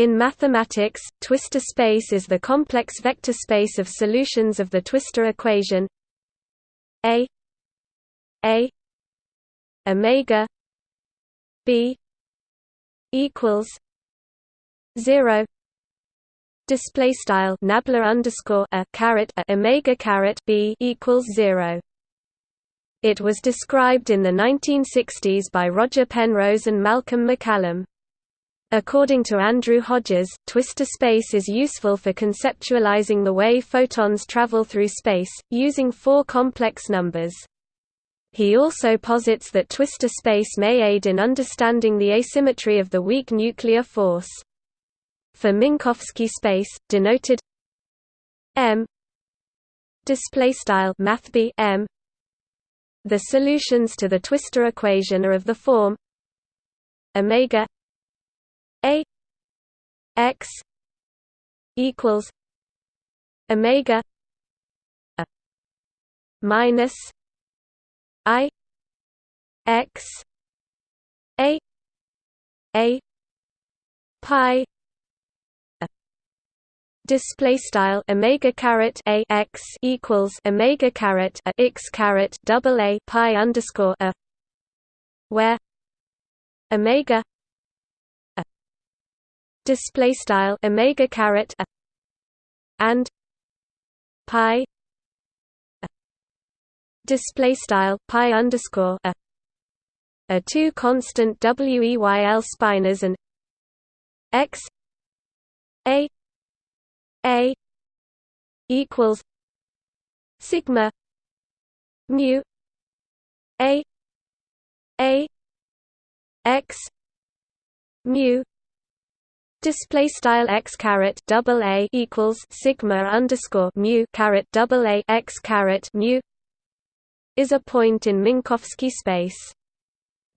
In mathematics, twistor space is the complex vector space of solutions of the twistor equation A A omega B equals zero display style nabla underscore a caret a omega caret b equals zero. It was described in the 1960s by Roger Penrose and Malcolm MacCallum. According to Andrew Hodges, twistor space is useful for conceptualizing the way photons travel through space, using four complex numbers. He also posits that twistor space may aid in understanding the asymmetry of the weak nuclear force. For Minkowski space, denoted M M the solutions to the twistor equation are of the form omega a x equals omega a minus i x a a pi display style omega caret a x equals omega caret a x caret double a pi underscore a where omega display style omega caret and pi display style pi underscore a are two constant WEYL spinors and x a a equals sigma mu a a x mu Display style x caret double a equals sigma underscore mu caret double a x caret mu is a point in Minkowski space.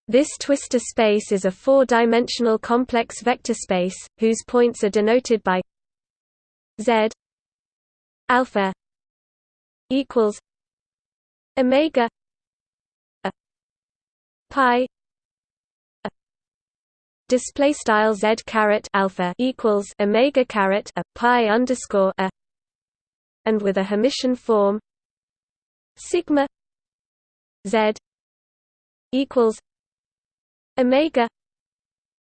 This twistor space is a four-dimensional complex vector space whose points are denoted by z alpha equals omega a pi display style z caret alpha equals omega caret a pi underscore a and with a Hermitian form sigma z equals omega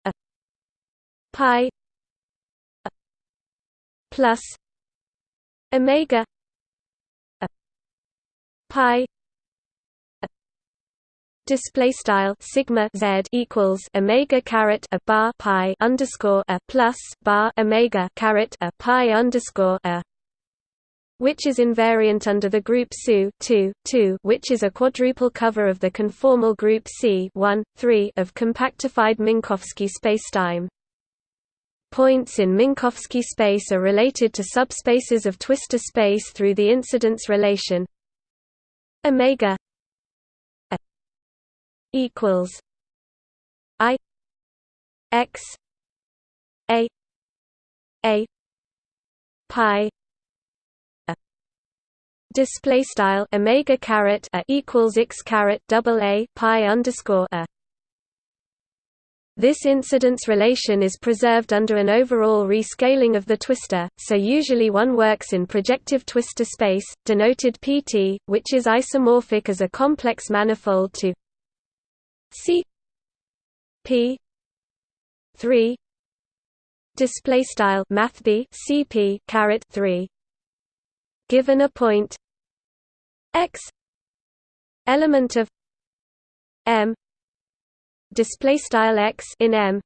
a pi a plus omega a pi display style sigma z equals omega caret a bar pi underscore a plus bar omega caret a pi underscore a which is invariant under the group SU 2, 2 which is a quadruple cover of the conformal group C 1, 3 of compactified Minkowski spacetime. Points in Minkowski space are related to subspaces of twistor space through the incidence relation omega equals I X A A Pi display style omega caret a equals x caret double a pi underscore a. This incidence relation is preserved under an overall rescaling of the twistor, so usually one works in projective twistor space, denoted Pt, which is isomorphic as a complex manifold to C P three display style math B CP three given a point X element of M display style X in M.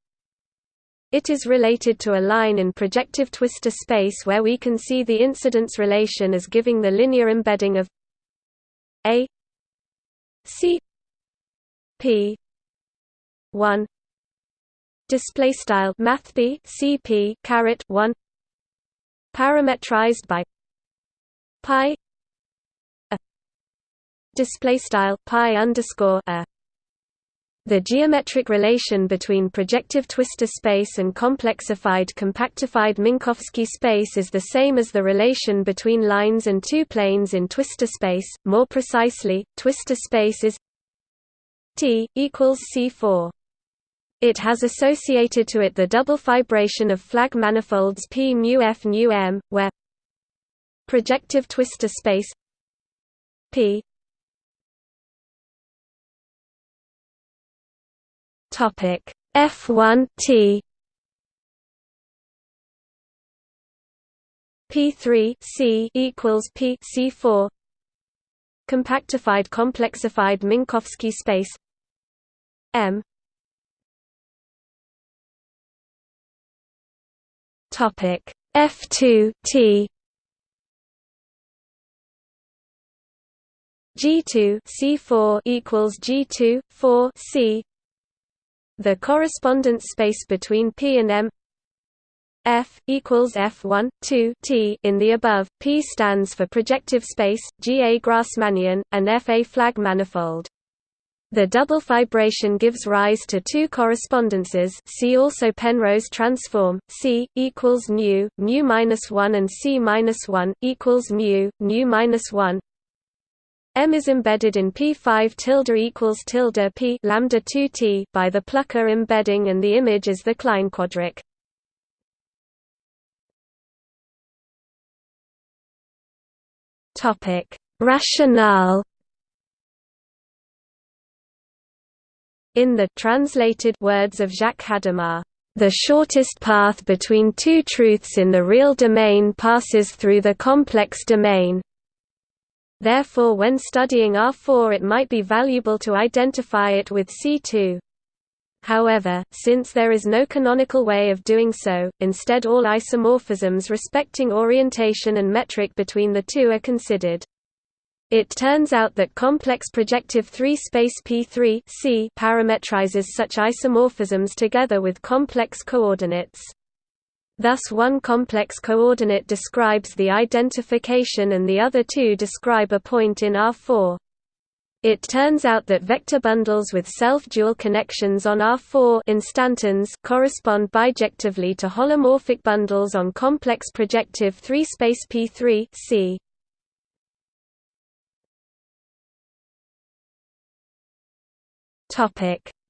It is related to a line in projective twistor space where we can see the incidence relation as giving the linear embedding of A C P. one. Display style math b cp caret 1 parametrized by pi a. Display style pi underscore a. The geometric relation between projective twistor space and complexified compactified Minkowski space is the same as the relation between lines and two planes in twistor space. More precisely, twistor space is T equals C4 It has associated to it the double fibration of flag manifolds P mu F nu M, where projective twistor space P topic F1 T P3 C equals P C4 compactified complexified Minkowski space M. Topic F2 T. G2 C4 equals G2 4 C. The correspondence space between P and M. F equals F1 2 T in the above. P stands for projective space G a Grassmannian and F a flag manifold the double fibration gives rise to two correspondences. See also Penrose transform. C equals mu mu minus one and C minus one equals mu mu minus one. M is embedded in P5 tilde equals tilde P lambda 2T by the Plucker embedding and the image is the Klein quadric. Rationale In the translated words of Jacques Hadamard, the shortest path between two truths in the real domain passes through the complex domain. Therefore when studying R4 it might be valuable to identify it with C2. However, since there is no canonical way of doing so, instead all isomorphisms respecting orientation and metric between the two are considered. It turns out that complex projective 3-space P3 C parametrizes such isomorphisms together with complex coordinates. Thus one complex coordinate describes the identification and the other two describe a point in R4. It turns out that vector bundles with self-dual connections on R4 instantons correspond bijectively to holomorphic bundles on complex projective 3-space P3 C.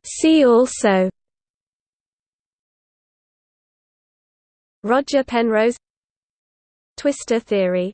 See also Roger Penrose Twistor theory